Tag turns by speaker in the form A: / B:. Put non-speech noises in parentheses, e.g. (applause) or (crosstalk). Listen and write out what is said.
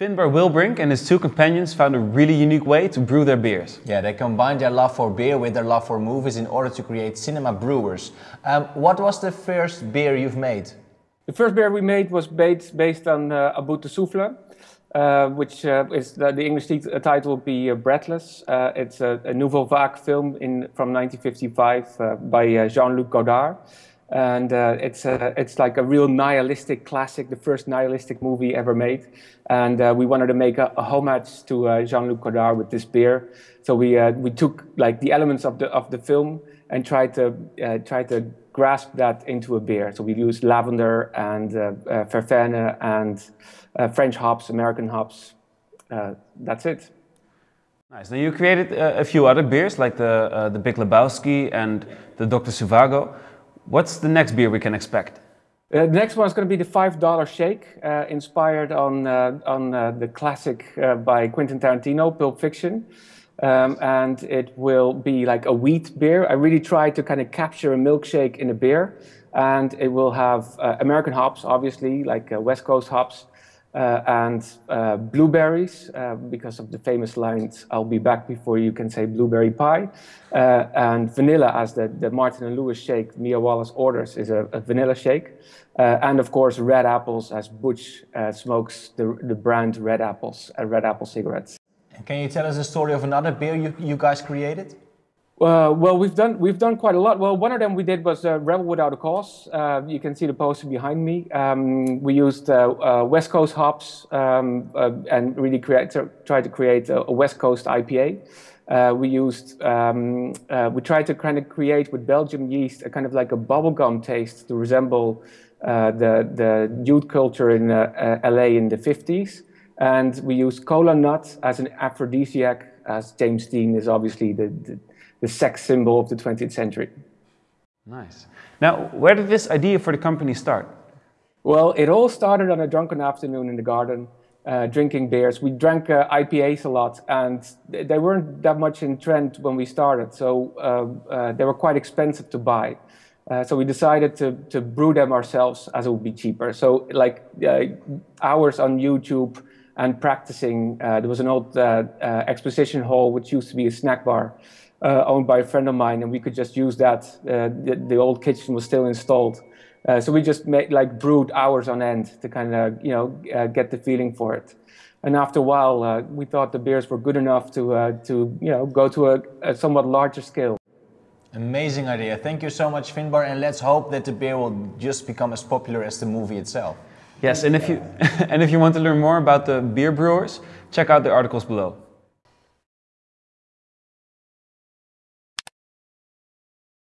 A: Finbar Wilbrink and his two companions found a really unique way to brew their beers.
B: Yeah, they combined their love for beer with their love for movies in order to create cinema brewers. Um, what was the first beer you've made?
C: The first beer we made was based, based on uh, A de Souffle, uh, which uh, is the, the English uh, title would be uh, Breathless. Uh, it's a, a Nouvelle Vague film in, from 1955 uh, by Jean-Luc Godard and uh, it's a, it's like a real nihilistic classic, the first nihilistic movie ever made. And uh, we wanted to make a, a homage to uh, Jean-Luc Godard with this beer. So we uh, we took like the elements of the of the film and tried to uh, try to grasp that into a beer. So we used lavender and uh, verveine and French hops, American hops. that's it.
A: Nice. Now you created a few other beers like the the Big Lebowski and the Dr. Zhivago. What's the next beer we can expect?
C: Uh, the next one is going to be the $5 shake, uh, inspired on, uh, on uh, the classic uh, by Quentin Tarantino, Pulp Fiction. Um, and it will be like a wheat beer. I really tried to kind of capture a milkshake in a beer. And it will have uh, American hops, obviously, like West Coast hops, uh, and uh, blueberries, uh, because of the famous lines, I'll be back before you can say blueberry pie. Uh, and vanilla, as the, the Martin and Lewis shake Mia Wallace orders, is a, a vanilla shake. Uh, and of course, red apples, as Butch uh, smokes the, the brand Red Apples, Red Apple cigarettes.
B: can you tell us the story of another beer you, you guys created?
C: Uh, well, we've done we've done quite a lot. Well, one of them we did was uh, Rebel Without a Cause. Uh, you can see the poster behind me. Um, we used uh, uh, West Coast hops um, uh, and really create, try to create a, a West Coast IPA. we used um, we tried to kind of create with Belgium yeast a kind of like a bubblegum taste to resemble the the youth culture in LA in the 50s. And we use cola nut as an aphrodisiac, as James Dean is obviously the, the the sex symbol of the 20th century.
A: Nice. Now, where did this idea for the company start?
C: Well, it all started on a drunken afternoon in the garden, uh, drinking beers. We drank uh, IPAs a lot, and they weren't that much in trend when we started, so uh, uh they were quite expensive to buy. Uh, so we decided to, to brew them ourselves as it would be cheaper. So like uh, hours on YouTube and practicing. there was an old exposition hall, which used to be a snack bar uh, owned by a friend of mine, and we could just use that. Uh, the, the, old kitchen was still installed. Uh, so we just made, like brewed hours on end to kind of you know uh, get the feeling for it. And after a while, uh, we thought the beers were good enough to uh, to you know go to a, a, somewhat larger scale.
B: Amazing idea. Thank you so much, Finbar, and let's hope that the beer will just become as popular as the movie itself.
A: Yes, and if you (laughs) and if you want to learn more about the beer brewers, check out the articles below.